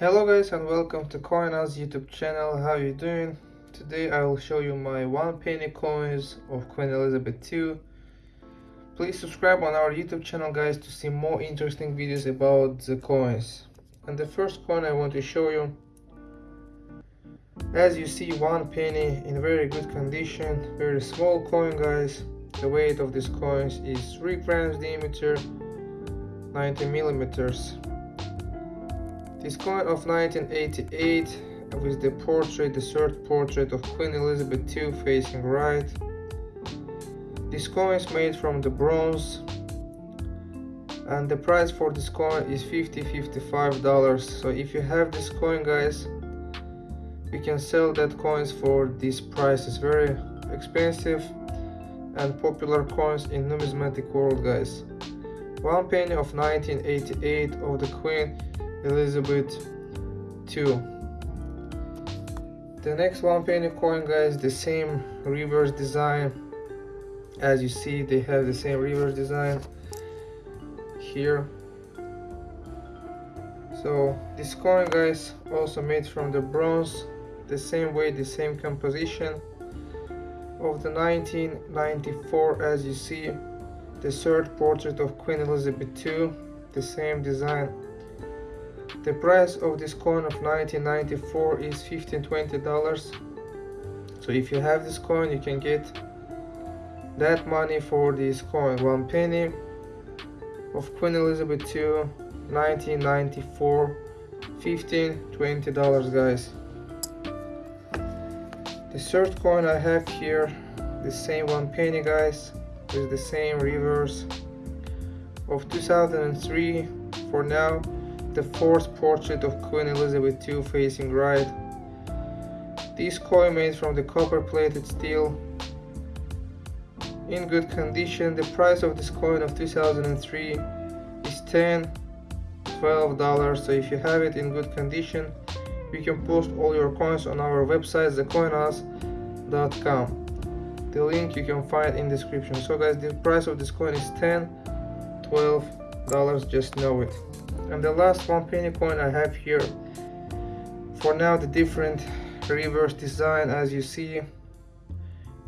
Hello guys and welcome to CoinOz YouTube channel. How you doing? Today I will show you my one penny coins of Queen Elizabeth II. Please subscribe on our YouTube channel guys to see more interesting videos about the coins. And the first coin I want to show you as you see one penny in very good condition, very small coin guys. The weight of these coins is 3 grams diameter, 90 millimeters. This coin of 1988 with the portrait, the third portrait of Queen Elizabeth II facing right. This coin is made from the bronze and the price for this coin is 50 55 dollars. So if you have this coin guys you can sell that coins for this price. It's very expensive and popular coins in numismatic world guys. One penny of 1988 of the queen elizabeth II the next one penny coin guys the same reverse design. As you see they have the same reverse design here. So this coin guys also made from the bronze the same way the same composition of the 1994 as you see the third portrait of Queen Elizabeth II the same design the price of this coin of 1994 is 15 20 dollars. So if you have this coin you can get that money for this coin. One penny of Queen Elizabeth II 1994 15 20 dollars guys. The third coin I have here the same one penny guys with the same reverse of 2003 for now the fourth portrait of Queen Elizabeth II facing right. This coin made from the copper plated steel. In good condition. The price of this coin of 2003 is 10 12 dollars. So if you have it in good condition you can post all your coins on our website thecoinoz.com the link you can find in description. So guys the price of this coin is 10 12 dollars. Just know it and the last one penny coin i have here. For now the different reverse design as you see.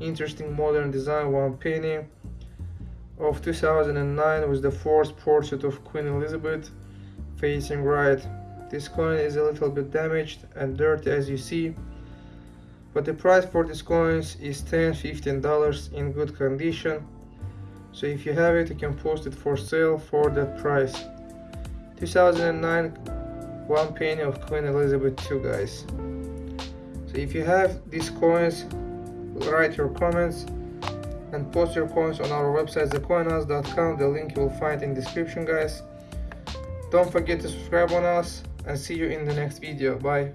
Interesting modern design one penny of 2009 with the fourth portrait of Queen Elizabeth facing right. This coin is a little bit damaged and dirty as you see. But the price for these coins is 10 15 dollars in good condition. So if you have it you can post it for sale for that price 2009 one penny of Queen Elizabeth II guys. So if you have these coins write your comments and post your coins on our website thecoinoz.com the link you will find in description guys. Don't forget to subscribe on us and see you in the next video. Bye